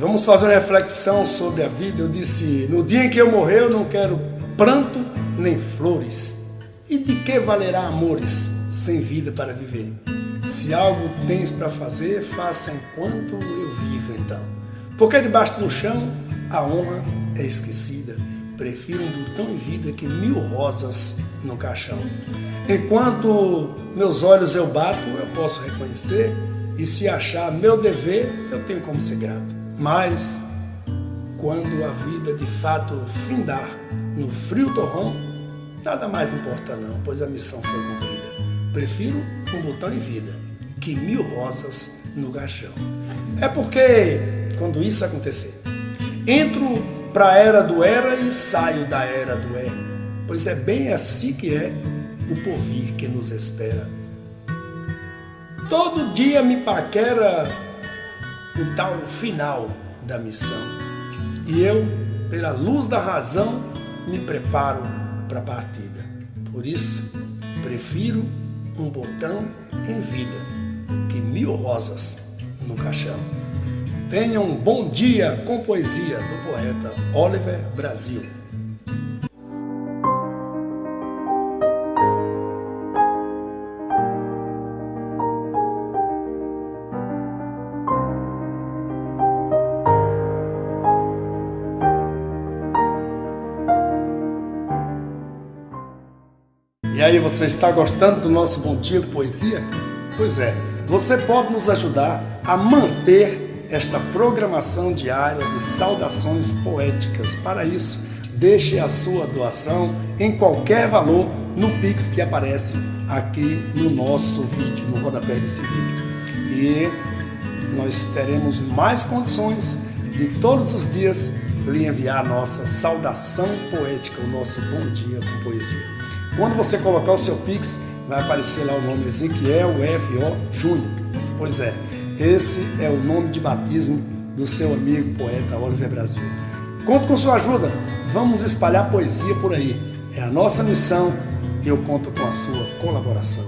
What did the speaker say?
vamos fazer uma reflexão sobre a vida. Eu disse: no dia em que eu morrer, eu não quero pranto nem flores. E de que valerá amores sem vida para viver? Se algo tens para fazer, faça enquanto eu vivo então. Porque debaixo do chão a honra é esquecida. Prefiro um botão em vida que mil rosas no caixão. Enquanto meus olhos eu bato, eu posso reconhecer, e se achar meu dever, eu tenho como ser grato. Mas, quando a vida de fato findar no frio torrão, nada mais importa não, pois a missão foi cumprida. Prefiro um botão em vida que mil rosas no caixão. É porque, quando isso acontecer, entro para a era do era e saio da era do é, pois é bem assim que é o porvir que nos espera. Todo dia me paquera o tal final da missão. E eu, pela luz da razão, me preparo para a partida. Por isso, prefiro um botão em vida que mil rosas no caixão. Tenha um bom dia com poesia do poeta Oliver Brasil. E aí, você está gostando do nosso Bom Dia Poesia? Pois é, você pode nos ajudar a manter esta programação diária de saudações poéticas. Para isso, deixe a sua doação em qualquer valor no Pix que aparece aqui no nosso vídeo, no rodapé desse vídeo. E nós teremos mais condições de todos os dias lhe enviar a nossa saudação poética, o nosso bom dia com poesia. Quando você colocar o seu Pix, vai aparecer lá o nome Ezequiel F.O. Júnior. Pois é, esse é o nome de batismo do seu amigo poeta Oliver Brasil. Conto com sua ajuda, vamos espalhar poesia por aí. É a nossa missão e eu conto com a sua colaboração.